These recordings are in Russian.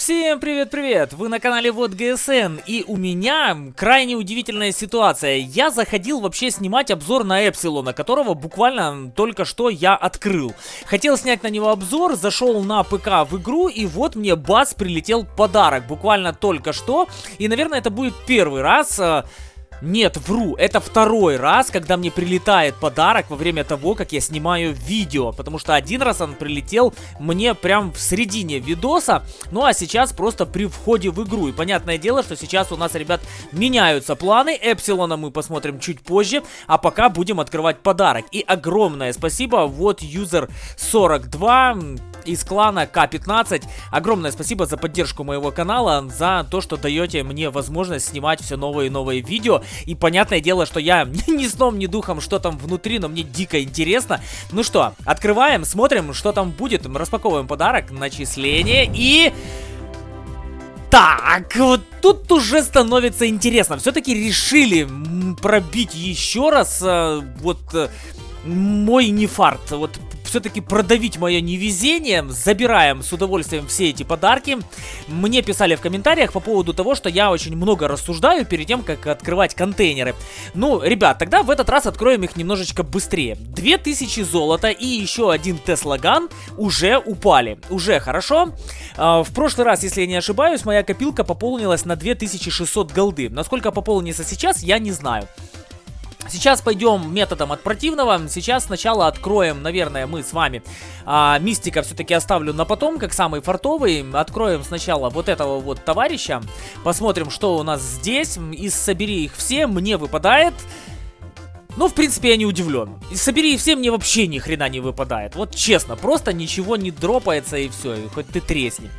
Всем привет-привет! Вы на канале Вот ГСН, и у меня крайне удивительная ситуация. Я заходил вообще снимать обзор на Эпсилона, которого буквально только что я открыл. Хотел снять на него обзор, зашел на ПК в игру, и вот мне бац, прилетел подарок, буквально только что. И, наверное, это будет первый раз... Нет, вру, это второй раз, когда мне прилетает подарок во время того, как я снимаю видео. Потому что один раз он прилетел мне прям в середине видоса, ну а сейчас просто при входе в игру. И понятное дело, что сейчас у нас, ребят, меняются планы. Эпсилона мы посмотрим чуть позже, а пока будем открывать подарок. И огромное спасибо, вот юзер 42 из клана К15. Огромное спасибо за поддержку моего канала, за то, что даете мне возможность снимать все новые и новые видео. И понятное дело, что я ни сном, ни духом, что там внутри, но мне дико интересно. Ну что, открываем, смотрим, что там будет. Распаковываем подарок, начисление и... Так, вот тут уже становится интересно. Все-таки решили пробить еще раз э, вот э, мой нефарт. Вот все-таки продавить мое невезение. Забираем с удовольствием все эти подарки. Мне писали в комментариях по поводу того, что я очень много рассуждаю перед тем, как открывать контейнеры. Ну, ребят, тогда в этот раз откроем их немножечко быстрее. 2000 золота и еще один Теслаган уже упали. Уже хорошо. А, в прошлый раз, если я не ошибаюсь, моя копилка пополнилась на 2600 голды. Насколько пополнится сейчас, я не знаю. Сейчас пойдем методом от противного. Сейчас сначала откроем, наверное, мы с вами а, Мистика все-таки оставлю на потом, как самый фартовый. Откроем сначала вот этого вот товарища. Посмотрим, что у нас здесь. Из «Собери их все» мне выпадает... Ну, в принципе, я не удивлен. И собери все, мне вообще ни хрена не выпадает. Вот честно, просто ничего не дропается и все, и хоть ты тресни.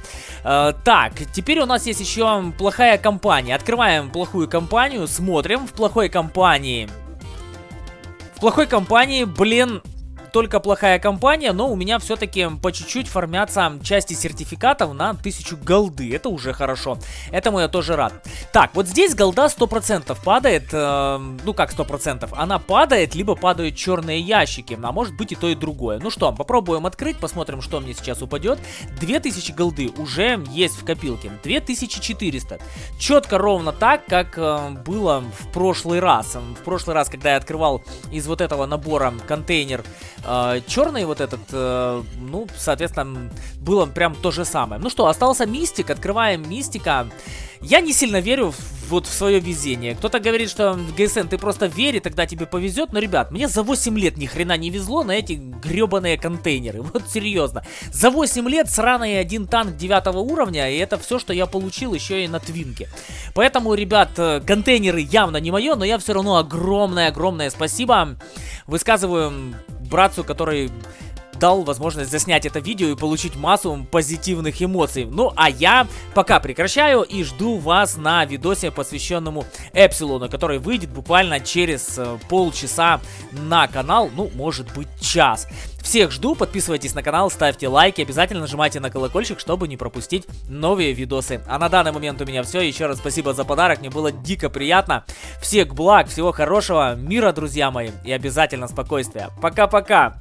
Э, так, теперь у нас есть еще плохая компания. Открываем плохую компанию, смотрим. В плохой компании плохой компании, блин, только плохая компания, но у меня все-таки по чуть-чуть формятся части сертификатов на 1000 голды. Это уже хорошо. Этому я тоже рад. Так, вот здесь голда 100% падает. Э, ну как 100%? Она падает, либо падают черные ящики. А может быть и то, и другое. Ну что, попробуем открыть, посмотрим, что мне сейчас упадет. 2000 голды уже есть в копилке. 2400. Четко ровно так, как э, было в прошлый раз. В прошлый раз, когда я открывал из вот этого набора контейнер э, черный вот этот, э, ну, соответственно, было прям то же самое. Ну что, остался мистик, открываем мистика. Я не сильно верю в, вот в свое везение. Кто-то говорит, что ГСН, ты просто вери, тогда тебе повезет. Но, ребят, мне за 8 лет ни хрена не везло на эти гребаные контейнеры. Вот серьезно. За 8 лет сраный один танк 9 уровня, и это все, что я получил еще и на твинке. Поэтому, ребят, э, контейнеры явно не мое, но я все равно огромное-огромное спасибо высказываю братцу, который дал возможность заснять это видео и получить массу позитивных эмоций. Ну, а я пока прекращаю и жду вас на видосе, посвященному Эпсилону, который выйдет буквально через э, полчаса на канал, ну, может быть, час. Всех жду, подписывайтесь на канал, ставьте лайки, обязательно нажимайте на колокольчик, чтобы не пропустить новые видосы. А на данный момент у меня все, еще раз спасибо за подарок, мне было дико приятно. Всех благ, всего хорошего, мира, друзья мои, и обязательно спокойствия. Пока-пока!